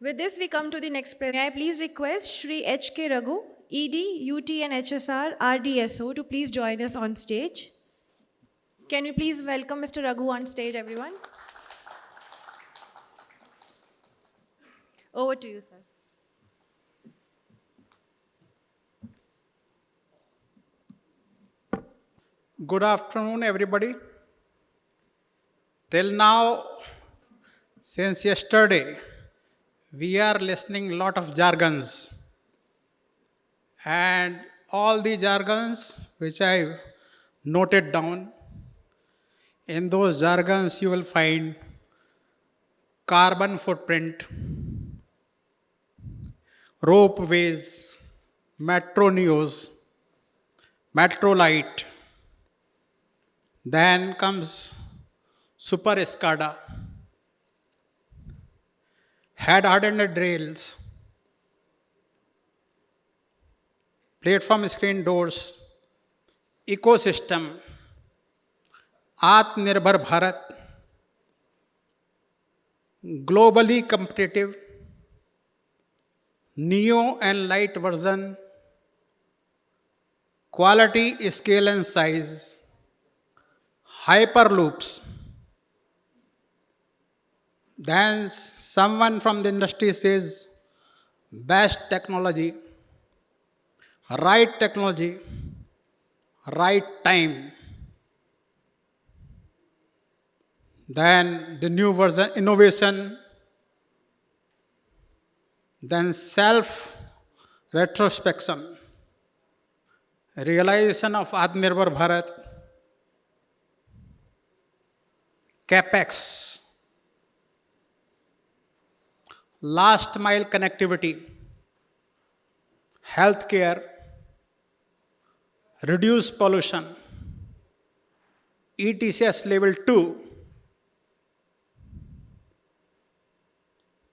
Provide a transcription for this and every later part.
With this, we come to the next presentation. May I please request Shri H.K. Raghu, ED, UT and HSR, RDSO to please join us on stage. Can we please welcome Mr. Raghu on stage, everyone? Over to you, sir. Good afternoon, everybody. Till now, since yesterday, we are listening lot of jargons. And all the jargons which I noted down, in those jargons you will find carbon footprint, ropeways, metro neos, metro light, then comes Super Escada, head hardened rails, platform screen doors, ecosystem, Atmanirbhar Bharat, globally competitive, neo and light version, quality, scale and size, hyperloops. Then someone from the industry says, best technology, right technology, right time. Then the new version, innovation, then self retrospection, realization of Atmanirbhar Bharat, capex, last mile connectivity, healthcare, reduce pollution, ETCS level 2,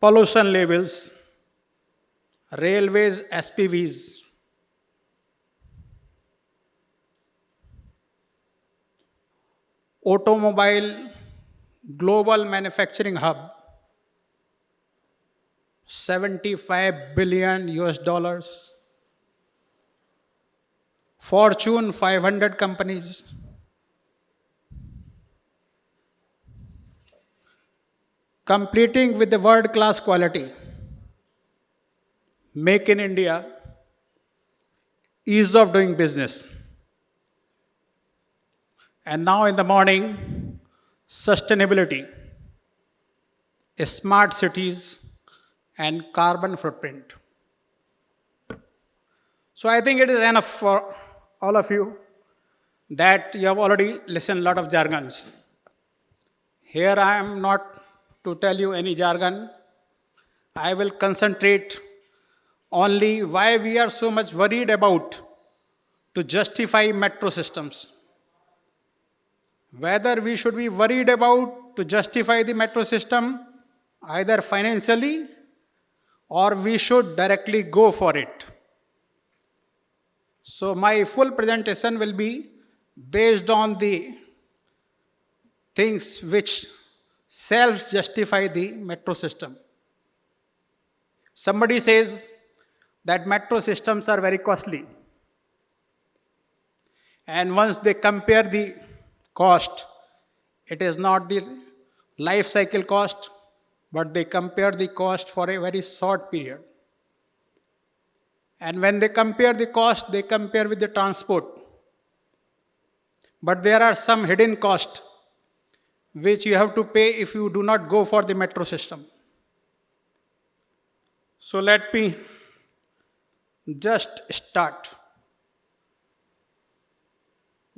pollution levels, railways, SPVs, automobile global manufacturing hub 75 billion US dollars. Fortune 500 companies. Completing with the world class quality. Make in india. Ease of doing business. And now in the morning sustainability, smart cities, and carbon footprint. So I think it is enough for all of you that you have already listened a lot of jargons. Here I am not to tell you any jargon. I will concentrate only why we are so much worried about to justify metro systems whether we should be worried about to justify the metro system either financially or we should directly go for it. So my full presentation will be based on the things which self-justify the metro system. Somebody says that metro systems are very costly. And once they compare the cost. It is not the life cycle cost, but they compare the cost for a very short period. And when they compare the cost, they compare with the transport. But there are some hidden costs which you have to pay if you do not go for the metro system. So let me just start.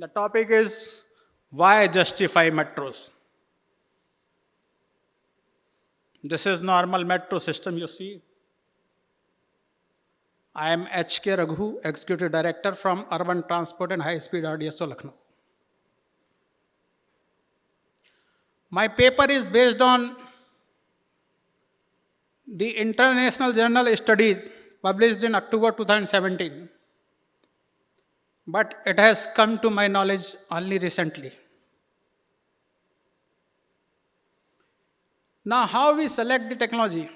The topic is why justify metros? This is normal metro system you see. I am H.K. Raghu, Executive Director from Urban Transport and High Speed RDSO Lucknow. My paper is based on the International Journal Studies published in October 2017 but it has come to my knowledge only recently. Now, how we select the technology?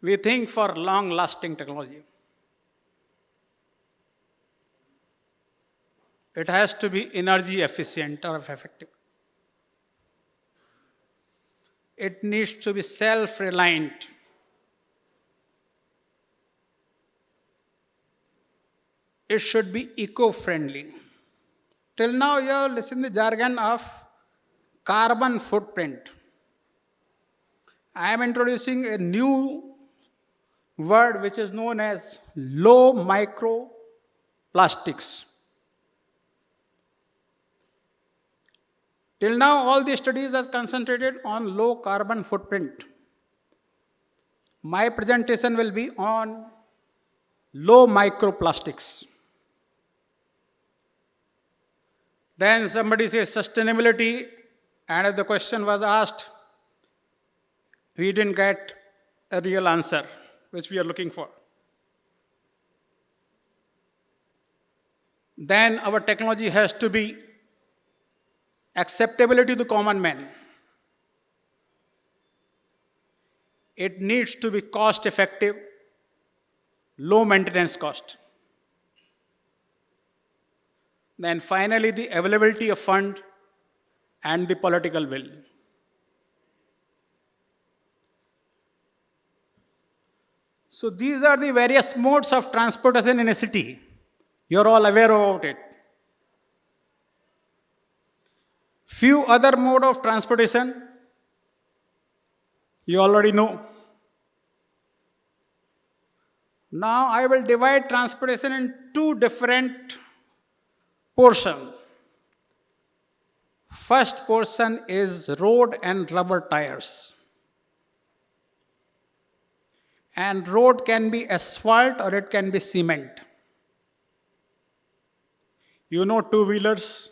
We think for long-lasting technology. It has to be energy efficient or effective. It needs to be self-reliant. It should be eco-friendly. Till now, you have listened the jargon of carbon footprint. I am introducing a new word which is known as low microplastics. Till now, all the studies has concentrated on low carbon footprint. My presentation will be on low microplastics. Then somebody says sustainability, and if the question was asked, we didn't get a real answer, which we are looking for. Then our technology has to be acceptability to the common man. It needs to be cost effective, low maintenance cost. Then finally, the availability of fund and the political will. So these are the various modes of transportation in a city. You're all aware about it. Few other mode of transportation you already know. Now I will divide transportation in two different portions. First portion is road and rubber tires. And road can be asphalt or it can be cement. You know two wheelers,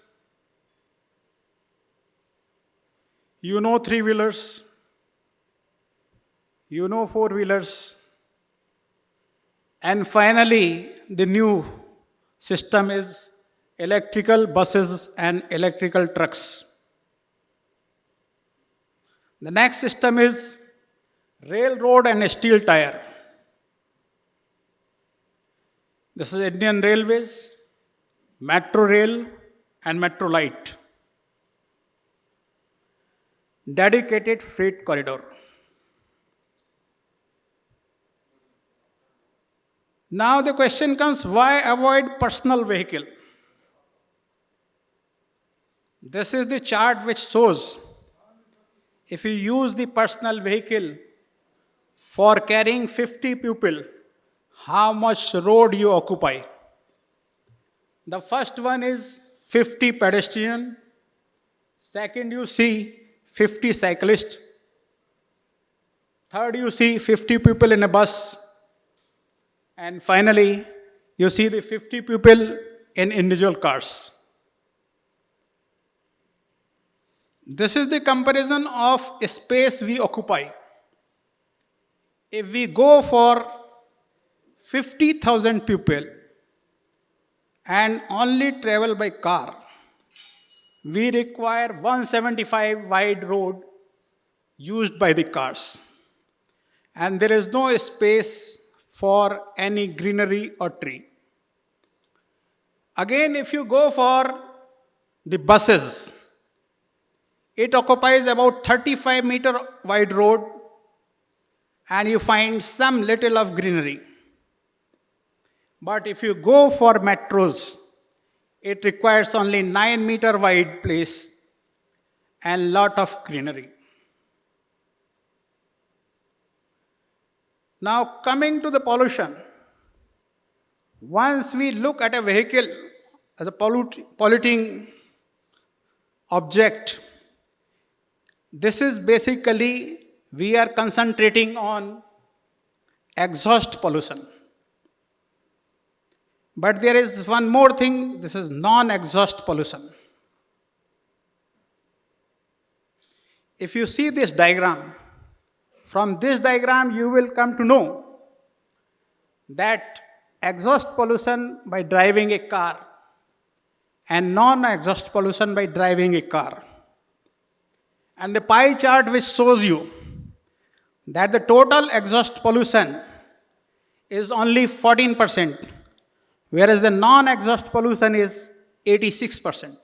You know three wheelers. You know four wheelers. And finally, the new system is electrical buses and electrical trucks. The next system is railroad and steel tire. This is Indian Railways, Metro Rail, and Metro Light dedicated freight corridor. Now the question comes why avoid personal vehicle? This is the chart which shows if you use the personal vehicle for carrying 50 people, how much road you occupy. The first one is 50 pedestrian. Second, you see 50 cyclists. Third, you see 50 people in a bus. And finally, you see the 50 people in individual cars. This is the comparison of space we occupy. If we go for 50,000 people and only travel by car, we require 175 wide road used by the cars. And there is no space for any greenery or tree. Again, if you go for the buses, it occupies about 35 meter wide road and you find some little of greenery. But if you go for metros, it requires only 9 meter wide place and lot of greenery. Now coming to the pollution. Once we look at a vehicle as a polluting object, this is basically we are concentrating on exhaust pollution. But there is one more thing this is non exhaust pollution. If you see this diagram, from this diagram you will come to know that exhaust pollution by driving a car and non exhaust pollution by driving a car. And the pie chart which shows you that the total exhaust pollution is only 14%, whereas the non exhaust pollution is 86%.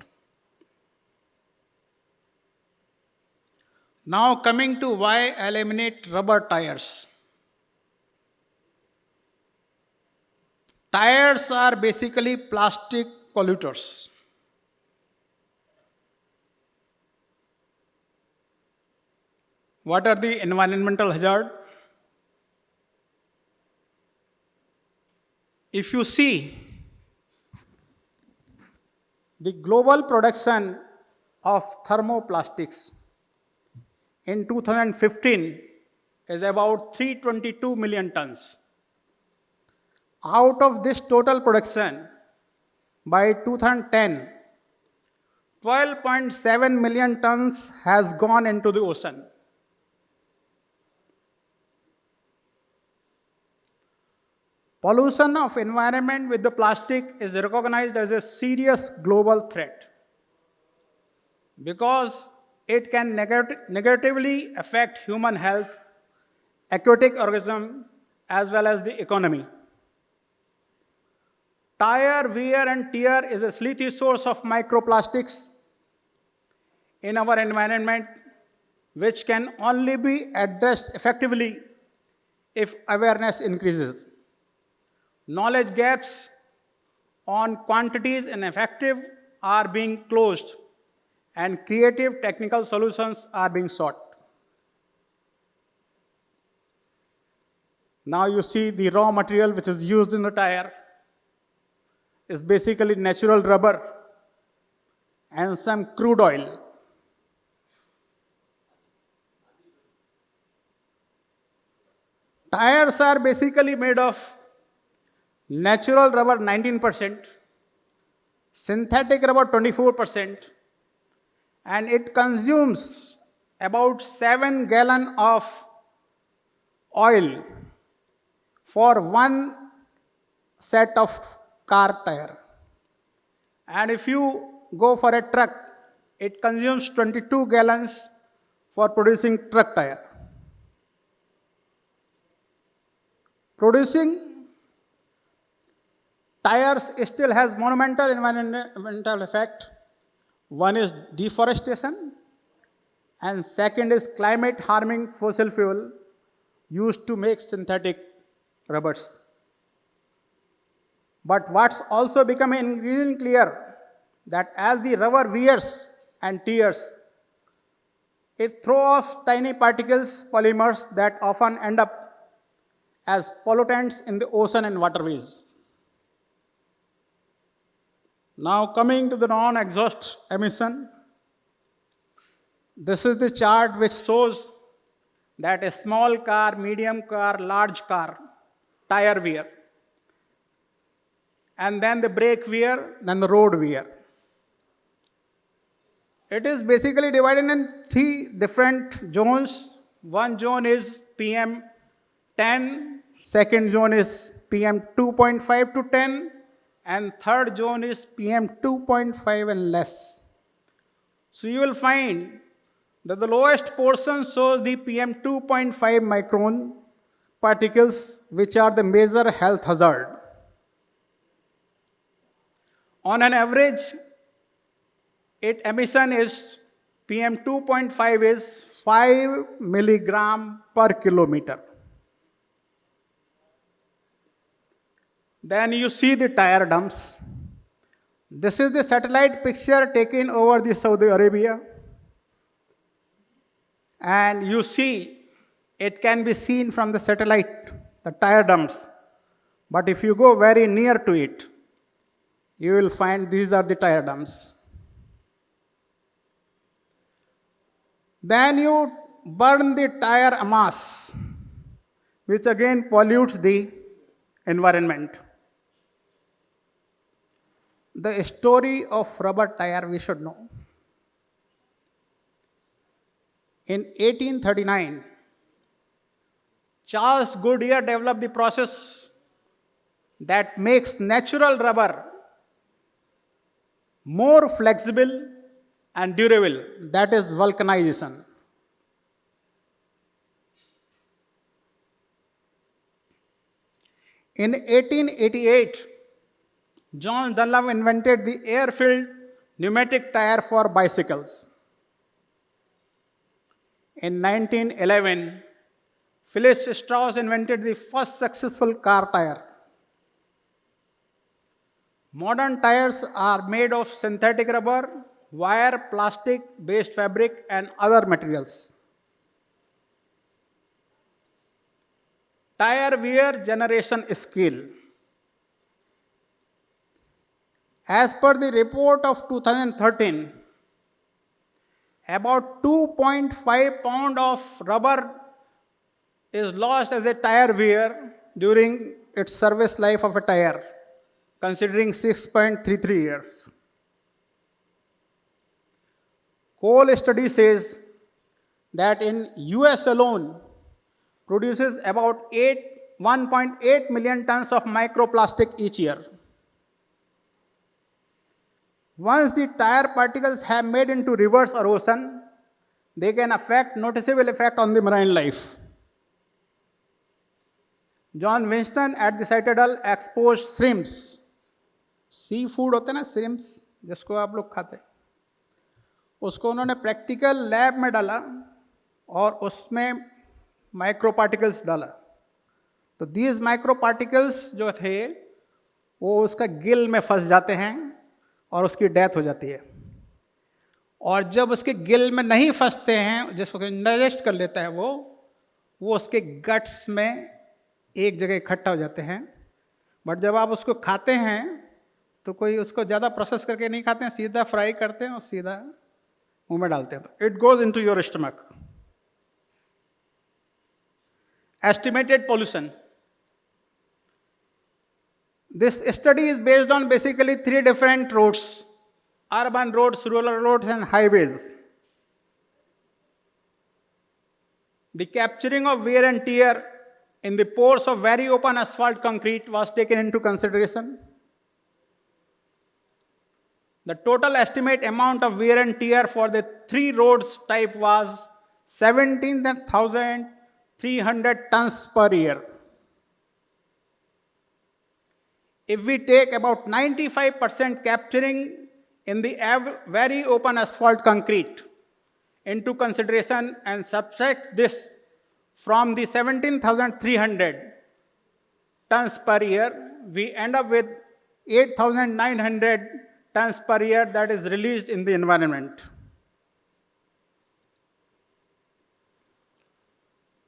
Now, coming to why eliminate rubber tires. Tires are basically plastic polluters. What are the environmental hazard? If you see the global production of thermoplastics in 2015 is about 322 million tons. Out of this total production, by 2010, 12.7 million tons has gone into the ocean. Pollution of environment with the plastic is recognized as a serious global threat because it can negat- negatively affect human health, aquatic organism, as well as the economy. Tire wear and tear is a sleety source of microplastics in our environment, which can only be addressed effectively if awareness increases. Knowledge gaps on quantities and effective are being closed, and creative technical solutions are being sought. Now you see the raw material which is used in the tire is basically natural rubber and some crude oil. Tires are basically made of natural rubber 19%, synthetic rubber 24%, and it consumes about 7 gallon of oil for one set of car tire. And if you go for a truck, it consumes 22 gallons for producing truck tire. Producing tires still has monumental environmental effect. One is deforestation, and second is climate harming fossil fuel used to make synthetic rubbers. But what's also becoming increasingly clear that as the rubber wears and tears, it throws off tiny particles, polymers that often end up as pollutants in the ocean and waterways. Now, coming to the non exhaust emission, this is the chart which shows that a small car, medium car, large car, tire wear, and then the brake wear, then the road wear. It is basically divided in three different zones. One zone is PM 10, second zone is PM 2.5 to 10, and third zone is PM 2.5 and less. So you will find that the lowest portion shows the PM 2.5 micron particles, which are the major health hazard. On an average, it emission is PM 2.5 is 5 milligram per kilometer. Then you see the tire dumps. This is the satellite picture taken over the Saudi Arabia. And you see, it can be seen from the satellite, the tire dumps. But if you go very near to it, you will find these are the tire dumps. Then you burn the tire mass, which again pollutes the environment. The story of rubber tire we should know. In 1839, Charles Goodyear developed the process that makes natural rubber more flexible and durable. That is vulcanization. In 1888, John Dunlop invented the air-filled pneumatic tire for bicycles. In 1911, Philip Strauss invented the first successful car tire. Modern tires are made of synthetic rubber, wire, plastic based fabric, and other materials. Tire wear generation scale. As per the report of 2013, about 2.5 pound of rubber is lost as a tire wear during its service life of a tire, considering 6.33 years. Cole study says that in US alone produces about 8 1.8 million tons of microplastic each year. Once the tire particles have made into rivers or ocean, they can affect noticeable effect on the marine life. John Winston at the Citadel exposed shrimps. Seafood होते हैं ना shrimps जिसको आप लोग खाते हैं उसको उन्होंने प्रैक्टिकल लैब में डाला और उसमें माइक्रो पार्टिकल्स डाला तो दीज माइक्रो पार्टिकल्स जो थे वो उसका गिल में फंस जाते हैं और उसकी डेथ हो जाती है। और जब उसके गिल में नहीं फंसते हैं, जिसको डाइजेस्ट कर लेता है वो वो उसके गट्स में एक जगह इकट्ठा हो जाते हैं। बट जब आप उसको खाते हैं तो कोई उसको ज़्यादा प्रोसेस करके नहीं खाते हैं, सीधा फ्राई करते हैं और सीधा मुँह में डालते हैं तो। It goes into your stomach estimated pollution. This study is based on basically three different roads urban roads, rural roads, and highways. The capturing of wear and tear in the pores of very open asphalt concrete was taken into consideration. The total estimate amount of wear and tear for the three roads type was 17,300 tons per year. If we take about 95% capturing in the very open asphalt concrete into consideration and subtract this from the 17,300 tons per year, we end up with 8,900 tons per year that is released in the environment.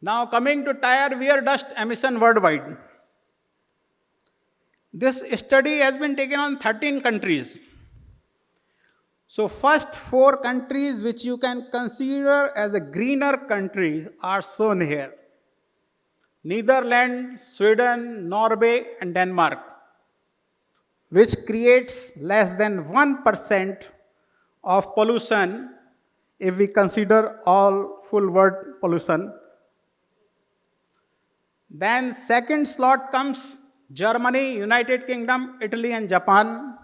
Now, coming to tire wear dust emission worldwide. This study has been taken on 13 countries. So, first four countries which you can consider as a greener countries are shown here. Netherlands, Sweden, Norway, and Denmark, which creates less than 1% of pollution if we consider all full world pollution. Then second slot comes Germany, United Kingdom, Italy, and Japan,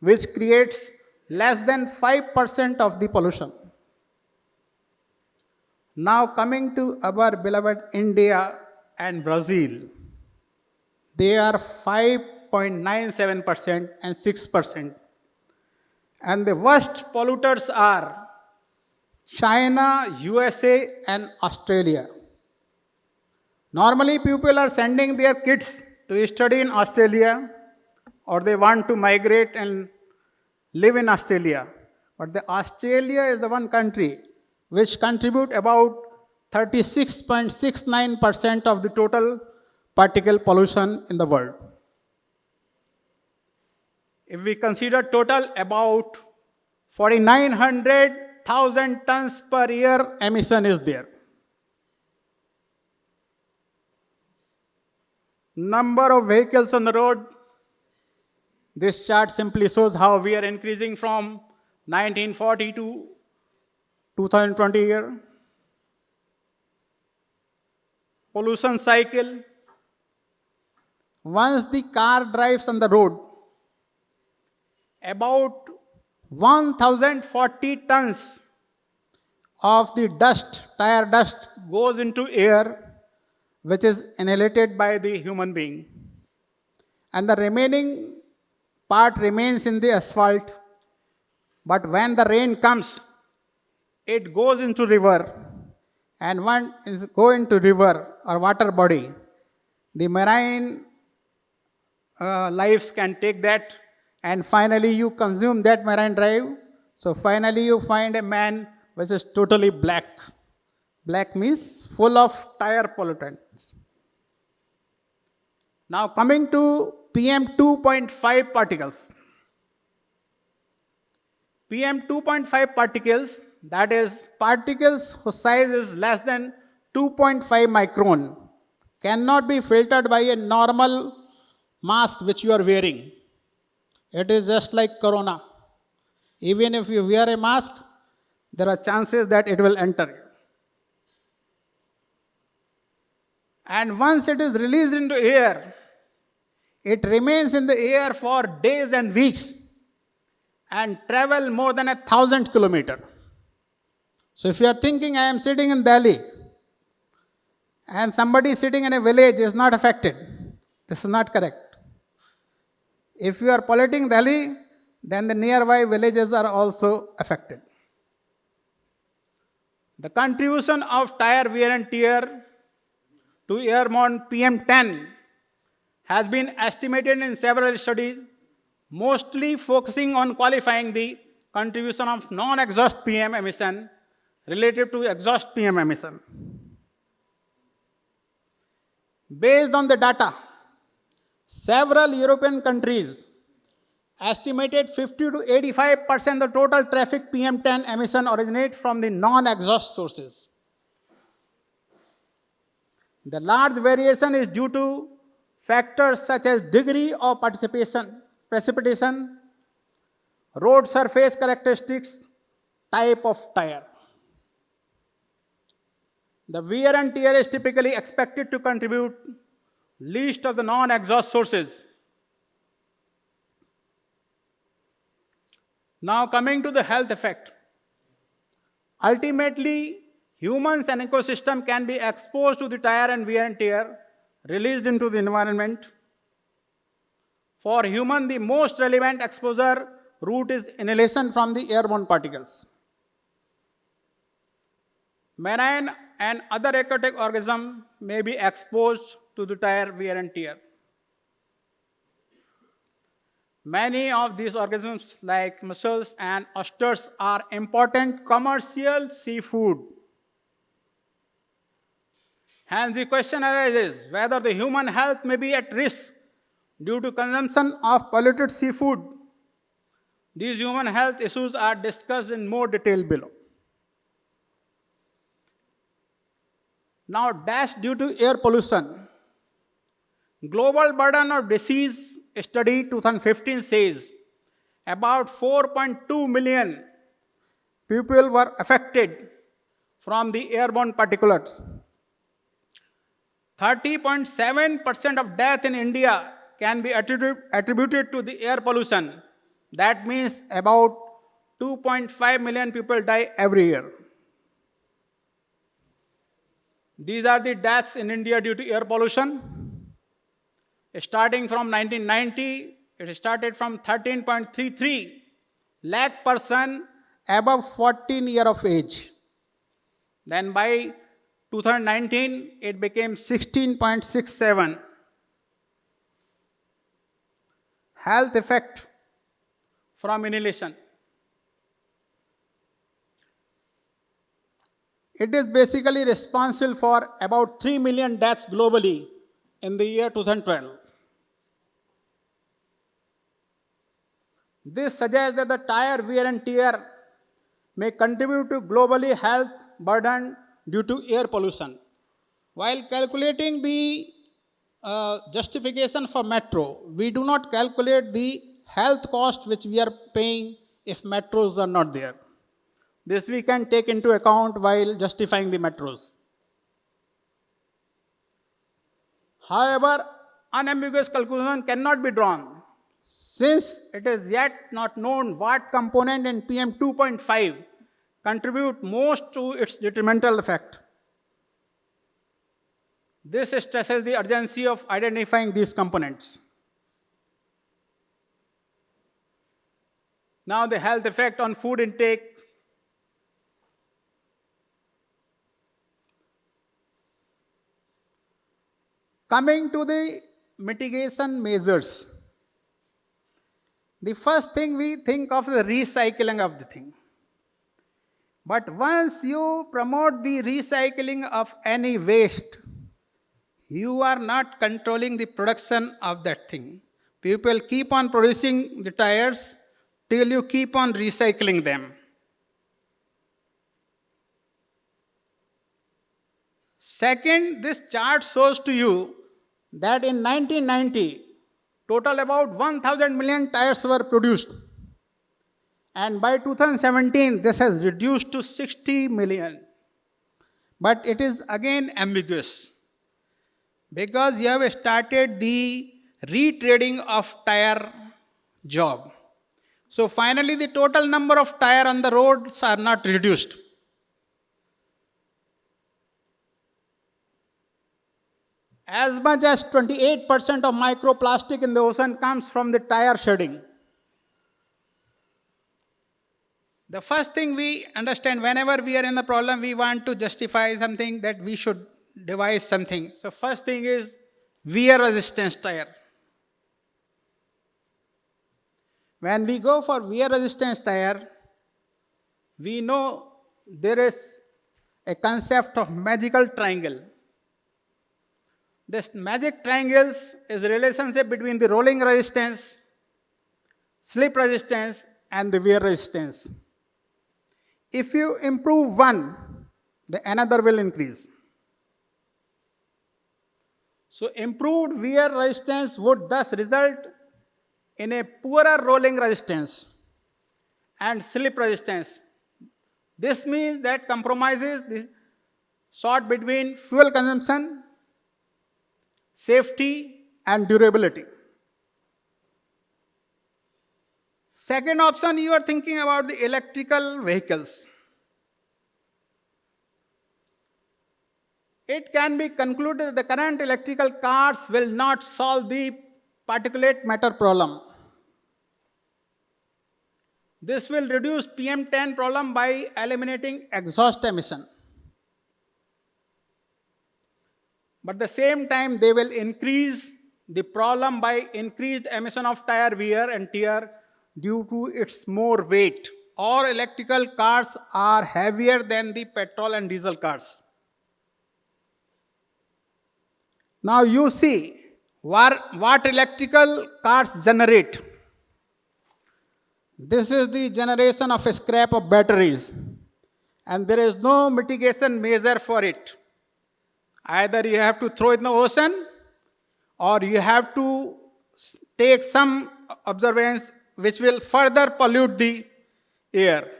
which creates less than 5% of the pollution. Now coming to our beloved India and Brazil, they are 5.97% and 6%. And the worst polluters are China, USA, and Australia. Normally, people are sending their kids to study in Australia or they want to migrate and live in Australia. But the Australia is the one country which contribute about 36.69% of the total particle pollution in the world. If we consider total about 4900,000 tons per year emission is there. Number of vehicles on the road. This chart simply shows how we are increasing from 1940 to 2020 year. Pollution cycle. Once the car drives on the road, about 1040 tons of the dust, tire dust, goes into air which is inhalated by the human being. and the remaining part remains in the asphalt. But when the rain comes, it goes into river, and when it go into river or water body, the marine uh, lives can take that, and finally you consume that marine drive. So finally you find a man which is totally black. Black means full of tire pollutants. Now coming to PM 2.5 particles. PM 2.5 particles, that is particles whose size is less than 2.5 micron, cannot be filtered by a normal mask which you are wearing. It is just like corona. Even if you wear a mask, there are chances that it will enter you. And once it is released into air, it remains in the air for days and weeks and travel more than a thousand kilometer. So if you are thinking I am sitting in Delhi and somebody sitting in a village is not affected, this is not correct. If you are polluting Delhi, then the nearby villages are also affected. The contribution of tire wear and tear to airborne PM10 has been estimated in several studies, mostly focusing on qualifying the contribution of non-exhaust PM emission related to exhaust PM emission. Based on the data, several European countries estimated 50 to 85 percent of the total traffic PM10 emission originate from the non-exhaust sources. The large variation is due to factors such as degree of participation, precipitation, road surface characteristics, type of tire. The wear and tear is typically expected to contribute least of the non-exhaust sources. Now coming to the health effect. Ultimately, humans and ecosystem can be exposed to the tire and wear and tear released into the environment. For human, the most relevant exposure route is inhalation from the airborne particles. Marine and other aquatic organisms may be exposed to the tire wear and tear. Many of these organisms, like mussels and oysters, are important commercial seafood. Hence, the question arises whether the human health may be at risk due to consumption of polluted seafood. These human health issues are discussed in more detail below. Now, deaths due to air pollution. Global burden of disease study 2015 says about 4.2 million people were affected from the airborne particulates. 30.7% of death in India can be attributed, to the air pollution. That means about 2.5 million people die every year. These are the deaths in India due to air pollution. Starting from 1990, it started from 13.33 lakh person above 14 year of age. Then by 2019, it became 16.67. Health effect from inhalation. It is basically responsible for about 3 million deaths globally in the year 2012. This suggests that the tire wear and tear may contribute to globally health burden due to air pollution. While calculating the uh, justification for metro, we do not calculate the health cost which we are paying if metros are not there. This we can take into account while justifying the metros. However, unambiguous conclusion cannot be drawn since it is yet not known what component in PM 2.5 contribute most to its detrimental effect. This stresses the urgency of identifying these components. Now the health effect on food intake. Coming to the mitigation measures. The first thing we think of the recycling of the thing. But once you promote the recycling of any waste, you are not controlling the production of that thing. People keep on producing the tires till you keep on recycling them. Second, this chart shows to you that in 1990, total about 1000 million tires were produced. And by 2017, this has reduced to 60 million. But it is again ambiguous because you have started the retreading of tire job. So finally, the total number of tire on the roads are not reduced. As much as 28% of microplastic in the ocean comes from the tire shedding. The first thing we understand whenever we are in the problem, we want to justify something that we should devise something. So, first thing is wear resistance tire. When we go for wear resistance tire, we know there is a concept of magical triangle. This magic triangles is relationship between the rolling resistance, slip resistance, and the wear resistance. If you improve one, the another will increase. So improved wear resistance would thus result in a poorer rolling resistance and slip resistance. This means that compromises the sort between fuel consumption safety, and durability. Second option, you are thinking about the electrical vehicles. It can be concluded that the current electrical cars will not solve the particulate matter problem. This will reduce PM10 problem by eliminating exhaust emission. But the same time, they will increase the problem by increased emission of tire wear and tear due to its more weight. Or electrical cars are heavier than the petrol and diesel cars. Now you see what, what electrical cars generate. This is the generation of a scrap of batteries and there is no mitigation measure for it. Either you have to throw it in the ocean or you have to take some observance which will further pollute the air.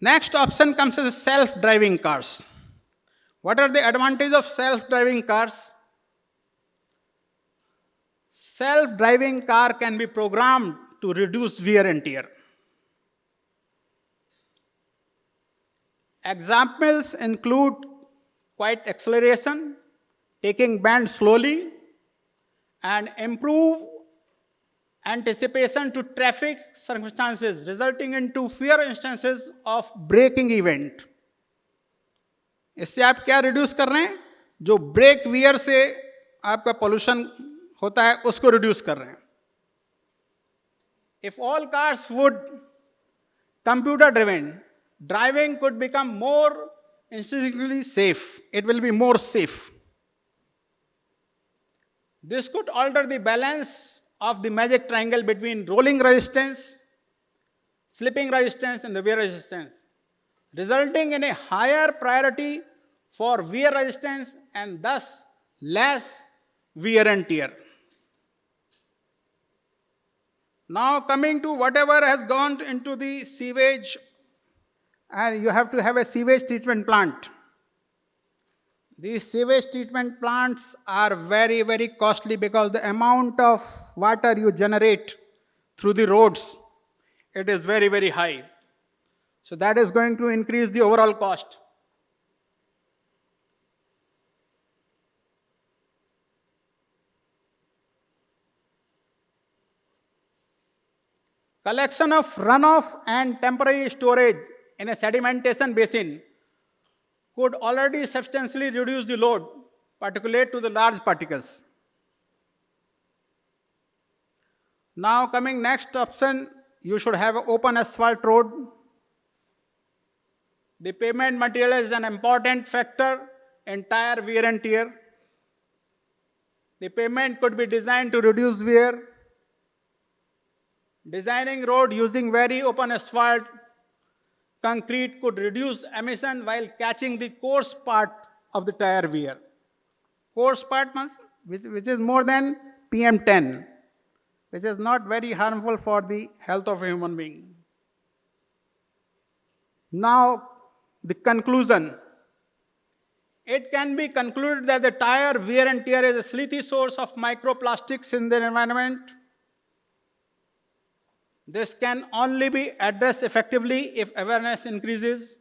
Next option comes as self-driving cars. What are the advantages of self-driving cars? Self-driving car can be programmed to reduce wear and tear. Examples include quiet acceleration, taking bend slowly, and improve anticipation to traffic circumstances, resulting into fewer instances of braking event. इससे आप क्या reduce कर रहे हैं? जो break wear से आपका pollution होता है, उसको रिड्यूस कर रहे हैं। If all cars would computer driven driving could become more instantly safe it will be more safe this could alter the balance of the magic triangle between rolling resistance, slipping resistance, and the wear resistance, resulting in a higher priority for wear resistance and thus less wear and tear. Now coming to whatever has gone into the sewage and you have to have a sewage treatment plant. These sewage treatment plants are very, very costly because the amount of water you generate through the roads, it is very, very high. So that is going to increase the overall cost. collection of runoff and temporary storage in a sedimentation basin could already substantially reduce the load, particulate to the large particles. Now coming next option, you should have open asphalt road. The pavement material is an important factor in tire wear and tear. The pavement could be designed to reduce wear. Designing road using very open asphalt concrete could reduce emission while catching the coarse part of the tire wear. Coarse part means which, which is more than PM10, which is not very harmful for the health of a human being. Now, the conclusion. It can be concluded that the tire wear and tear is a sleety source of microplastics in the environment. This can only be addressed effectively if awareness increases,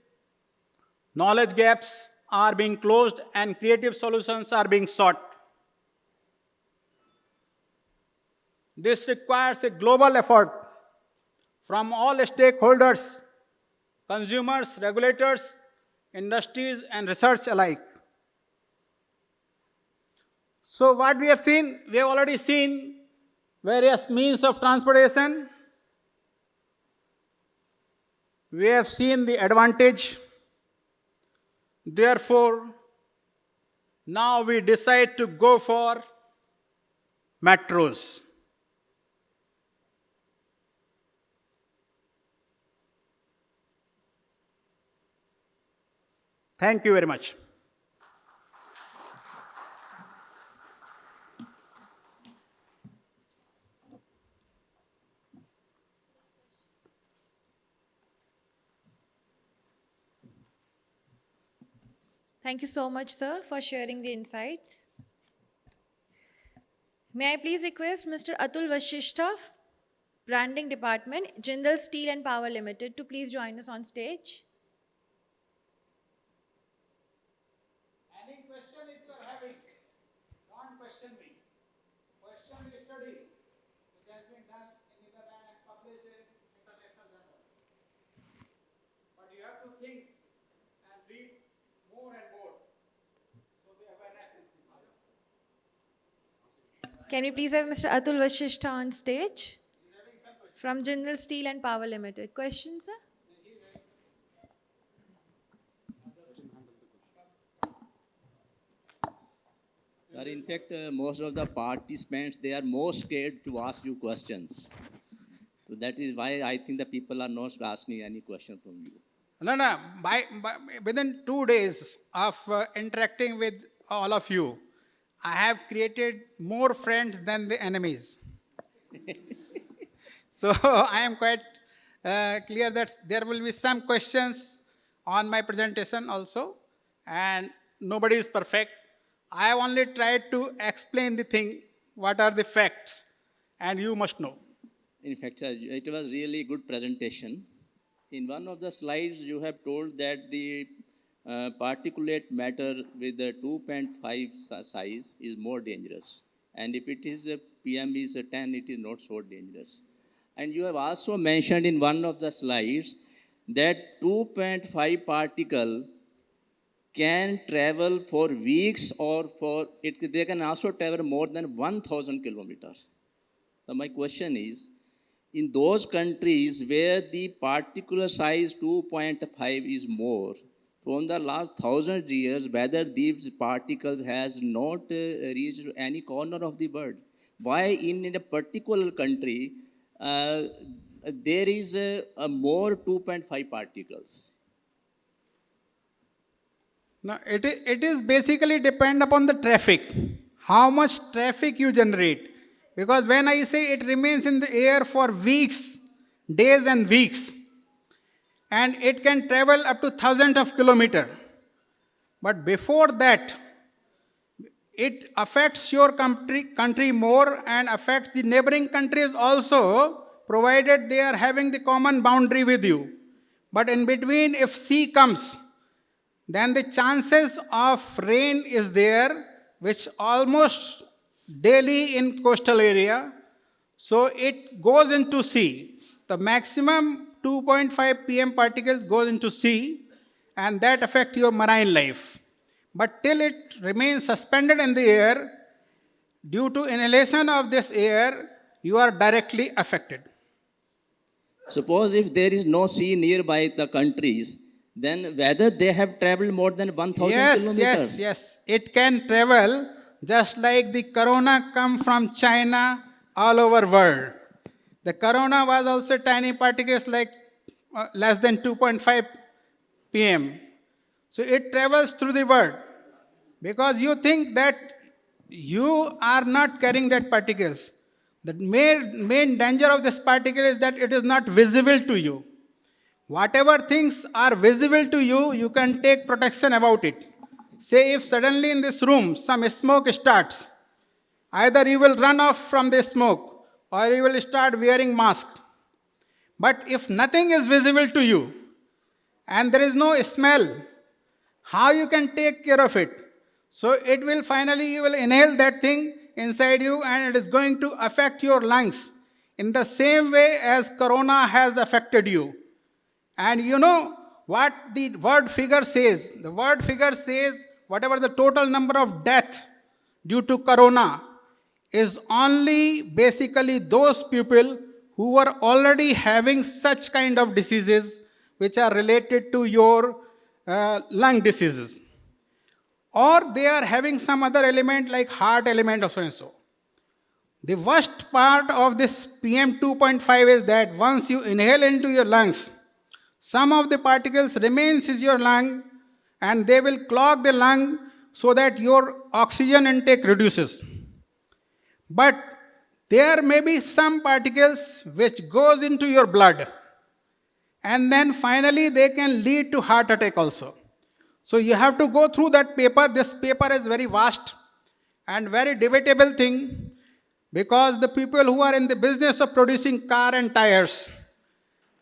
knowledge gaps are being closed, and creative solutions are being sought. This requires a global effort from all stakeholders, consumers, regulators, industries, and research alike. So what we have seen, we have already seen various means of transportation. We have seen the advantage. Therefore, now we decide to go for metros. Thank you very much. Thank you so much, sir, for sharing the insights. May I please request Mr. Atul Vashishtha, Branding Department, Jindal Steel and Power Limited, to please join us on stage. Any question if you are having, don't question me. Question the study which has been done in Netherlands and published in international journal. But you have to think and read more and more. So the awareness is increased. Can we please have Mr. Atul Vashishtha on stage? From Jindal Steel and Power Limited. Questions, sir? Sir, in fact, uh, most of the participants, they are more scared to ask you questions. So that is why I think the people are not asking any question from you. No, no, by, by, within two days of uh, interacting with all of you, I have created more friends than the enemies. so I am quite uh, clear that there will be some questions on my presentation also, and nobody is perfect. I have only tried to explain the thing, what are the facts, and you must know. In fact, sir, it was really good presentation. In one of the slides, you have told that the particulate matter with the 2.5 size is more dangerous. And if it is a PM is a 10, it is not so dangerous. And you have also mentioned in one of the slides that 2.5 particle can travel for weeks or for it, they can also travel more than 1000 kilometers. So my question is, in those countries where the particular size 2.5 is more, from the last thousand years, whether these particles has not uh, reached any corner of the world. Why in, in a particular country uh, there is a, a more 2.5 particles? Now, it is, it is basically depend upon the traffic, how much traffic you generate. Because when I say it remains in the air for weeks, days and weeks, and it can travel up to thousands of kilometer. But before that, it affects your country, country more and affects the neighboring countries also, provided they are having the common boundary with you. But in between, if sea comes, then the chances of rain is there, which almost daily in coastal area. So it goes into sea. the maximum 2.5 pm particles goes into sea and that affect your marine life. But till it remains suspended in the air, due to inhalation of this air, you are directly affected. Suppose if there is no sea nearby the countries, then whether they have traveled more than 1000 Yes, kilometers. yes, yes. It can travel just like the corona come from China all over world. The corona was also tiny particles like uh, less than 2.5 pm. So it travels through the world because you think that you are not carrying that particles. The main, main danger of this particle is that it is not visible to you. Whatever things are visible to you, you can take protection about it. Say if suddenly in this room some smoke starts, either you will run off from the smoke or you will start wearing mask. But if nothing is visible to you and there is no smell, how you can take care of it? So it will finally, you will inhale that thing inside you and it is going to affect your lungs in the same way as corona has affected you. And you know what the word figure says? The word figure says whatever the total number of death due to corona is only basically those people who were already having such kind of diseases which are related to your uh, lung diseases. Or they are having some other element like heart element or so and so. The worst part of this PM 2.5 is that once you inhale into your lungs, some of the particles remains in your lung and they will clog the lung so that your oxygen intake reduces. But there may be some particles which goes into your blood and then finally they can lead to heart attack also. So you have to go through that paper. This paper is very vast and very debatable thing because the people who are in the business of producing car and tires,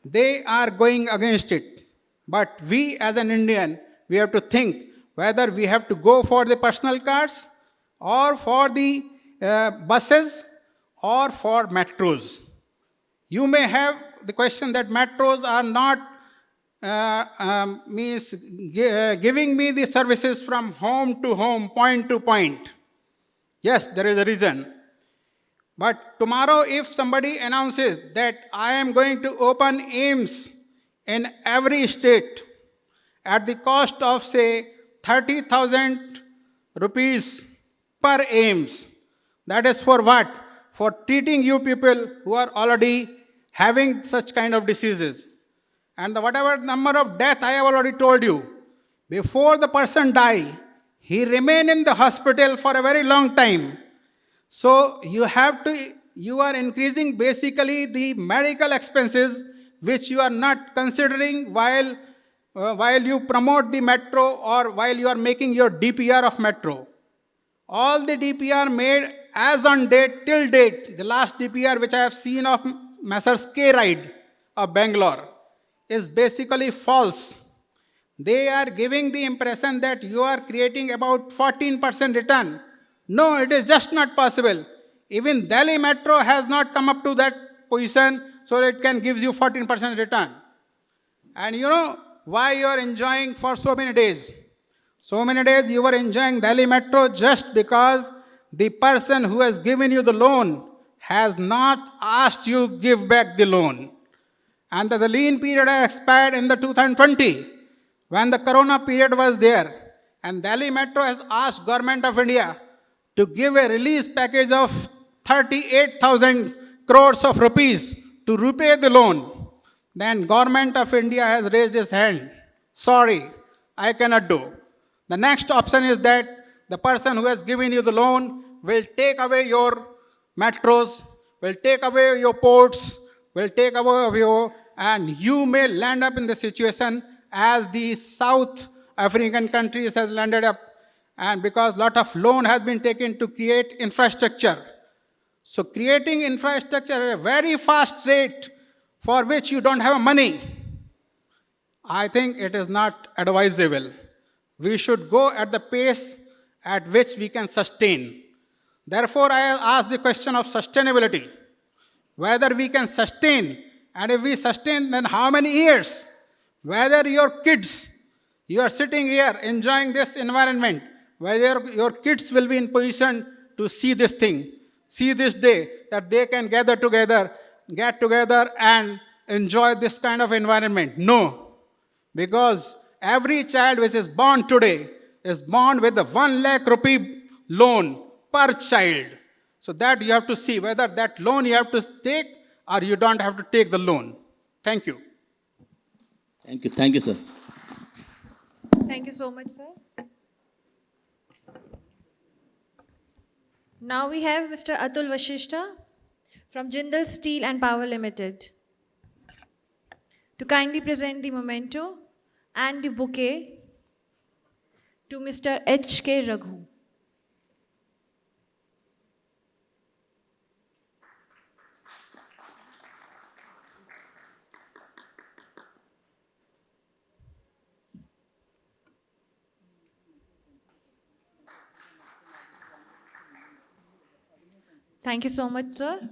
they are going against it. But we as an Indian, we have to think whether we have to go for the personal cars or for the uh, buses or for metros. You may have the question that metros are not uh, um, means uh, giving me the services from home to home, point to point. Yes, there is a reason. But tomorrow, if somebody announces that I am going to open AIIMS in every state at the cost of, say, 30,000 rupees per AIIMS, that is for what? For treating you people who are already having such kind of diseases. And the whatever number of death I have already told you, before the person die, he remain in the hospital for a very long time. So you have to, you are increasing basically the medical expenses which you are not considering while, uh, while you promote the metro or while you are making your DPR of metro. All the DPR made as on date till date, the last DPR which I have seen of Messrs. K-RIDE of Bangalore is basically false. They are giving the impression that you are creating about 14% return. No, it is just not possible. Even Delhi Metro has not come up to that position so it can give you 14% return. And you know why you are enjoying for so many days? So many days you were enjoying Delhi Metro just because the person who has given you the loan has not asked you give back the loan. And the lean period has expired in the 2020 when the corona period was there. And Delhi Metro has asked government of India to give a release package of 38,000 crores of rupees to repay the loan. Then government of India has raised its hand. Sorry, I cannot do. The next option is that the person who has given you the loan will take away your metros, will take away your ports, will take away your, and you may land up in the situation as the South African countries has landed up, and because lot of loan has been taken to create infrastructure. So creating infrastructure at a very fast rate for which you don't have money, I think it is not advisable. We should go at the pace at which we can sustain. Therefore, I ask the question of sustainability whether we can sustain And if we sustain, then how many years? Whether your kids, you are sitting here enjoying this environment, whether your kids will be in position to see this thing, see this day, that they can gather together, get together and enjoy this kind of environment. No. Because every child which is born today is born with a 1 lakh rupee loan per child. So that you have to see whether that loan you have to take or you don't have to take the loan. Thank you. Thank you, thank you, sir. Thank you so much, sir. Now we have Mr. Atul Vashishtha from Jindal Steel and Power Limited to kindly present the memento and the bouquet to Mr. H.K. Raghu. Thank you so much, sir.